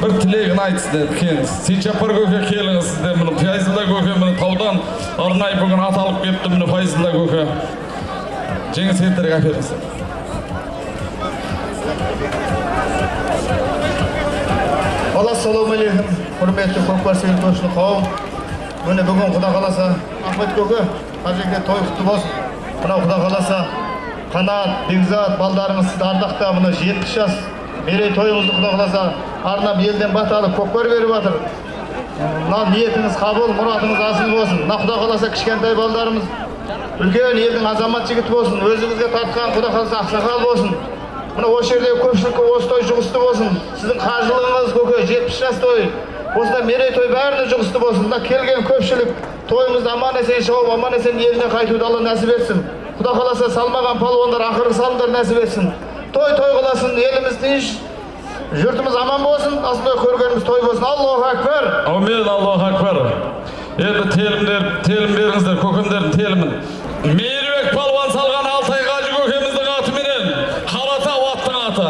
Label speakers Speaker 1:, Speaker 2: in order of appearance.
Speaker 1: бір тілегін айтсын екен сейшапар көке келіңіз сізде міне файзолла көке міне таудан арнайы бүгін ат алып келіпті міне файзолла көке жеңіс еттірге әперіңіз
Speaker 2: ассалаумағалейкум құрметті көкбарсел көпшілік қауым міне бүгін құда қаласа ахмет көке қажеке той құтты болсын мынау құда қаласа қанат бекзат балдарыңыз сізді ардақтап мына жетпіс жас мерейтойыңызды құда қаласа арнап елден бата алып көкпар беріп жатыр мына ниетіңіз қабыл мұратыңыз асыл болсын мына құда қаласа кішкентай балдарымыз үлкен елдің азамат жігіті болсын өзіңізге тартқан құда қаласа ақсақал болсын мына осы жердегі көпшілікке осы той жұғысты болсын сіздің қажылығыңыз көке жетпіс жас той осындай мерейтой бәріне жұғысты болсын мына келген көпшілік тойымызды аман есен шығып аман есен еліне қайтуды алла нәсіп етсін құда қаласа салмаған палуандар ақырғы салымдар нәсіп етсін той той болсын еліміз тыныш жұртымыз аман болсын осындай көргеніміз той болсын аллаху акбар
Speaker 1: аумин аллаху акбар енді телімдер телім беріңіздер көкемдердің телімін мейірбек палуан салған алтай қажы көкеміздің атыменен қаратау аттың аты